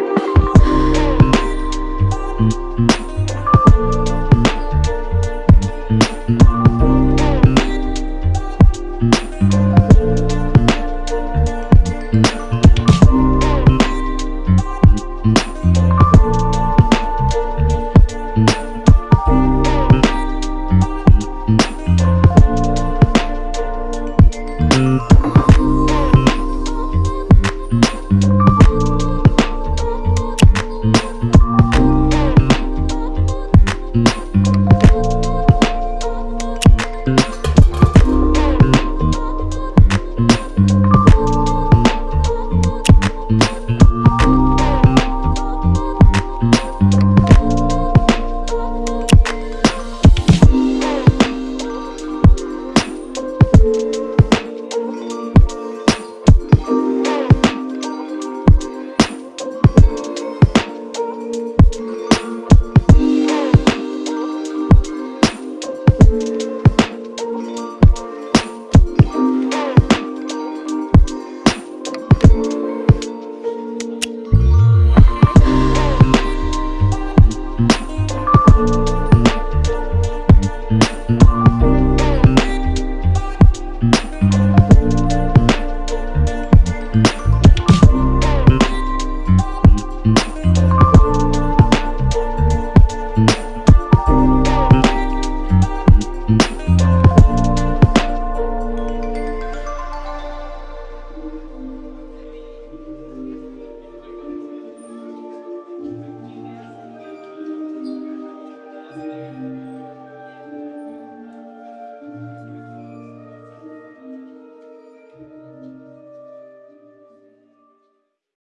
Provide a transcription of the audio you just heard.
you